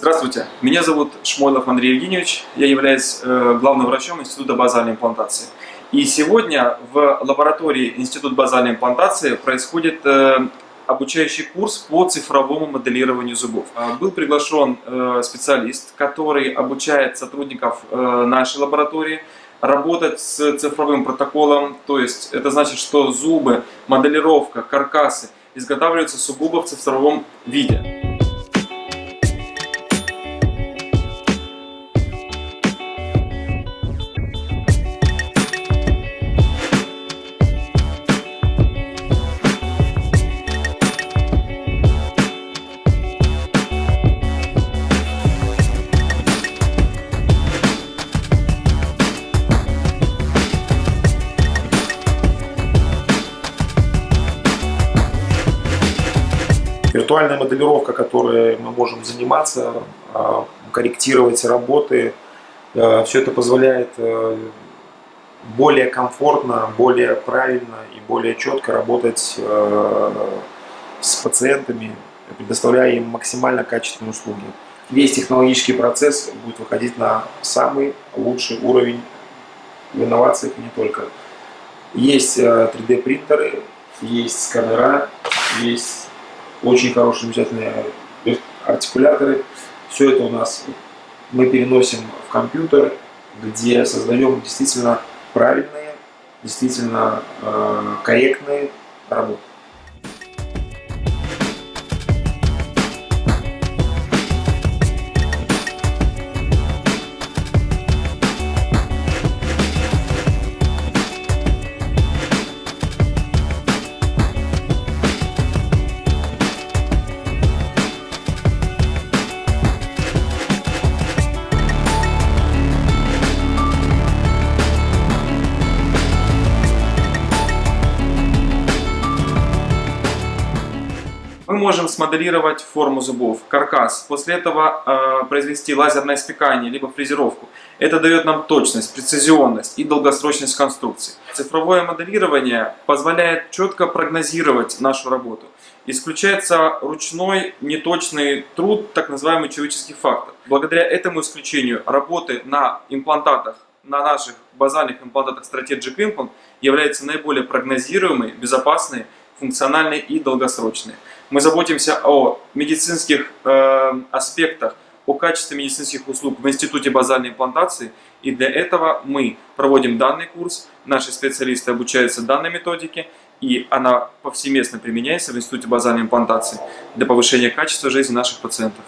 Здравствуйте, меня зовут Шмойлов Андрей Евгеньевич, я являюсь э, главным врачом Института базальной имплантации. И сегодня в лаборатории Института базальной имплантации происходит э, обучающий курс по цифровому моделированию зубов. Э, был приглашен специалист, который обучает сотрудников нашей лаборатории работать с цифровым протоколом, то есть это значит, что зубы, моделировка, каркасы изготавливаются сугубо в цифровом виде. Виртуальная моделировка, которой мы можем заниматься, а, корректировать работы, а, все это позволяет э, более комфортно, более правильно и более четко работать э, с пациентами, предоставляя им максимально качественные услуги. Весь технологический процесс будет выходить на самый лучший уровень в инновациях и не только. Есть 3D э, принтеры, есть сканера, есть очень хорошие, замечательные артикуляторы. Все это у нас мы переносим в компьютер, где создаем действительно правильные, действительно э, корректные работы. Можем смоделировать форму зубов, каркас, после этого э, произвести лазерное спекание, либо фрезеровку. Это дает нам точность, прецизионность и долгосрочность конструкции. Цифровое моделирование позволяет четко прогнозировать нашу работу. Исключается ручной неточный труд, так называемый человеческий фактор. Благодаря этому исключению работы на имплантатах на наших базальных имплантатах Strategic Implant является наиболее прогнозируемой, безопасной функциональные и долгосрочные. Мы заботимся о медицинских э, аспектах, о качестве медицинских услуг в Институте базальной имплантации. И для этого мы проводим данный курс, наши специалисты обучаются данной методике, и она повсеместно применяется в Институте базальной имплантации для повышения качества жизни наших пациентов.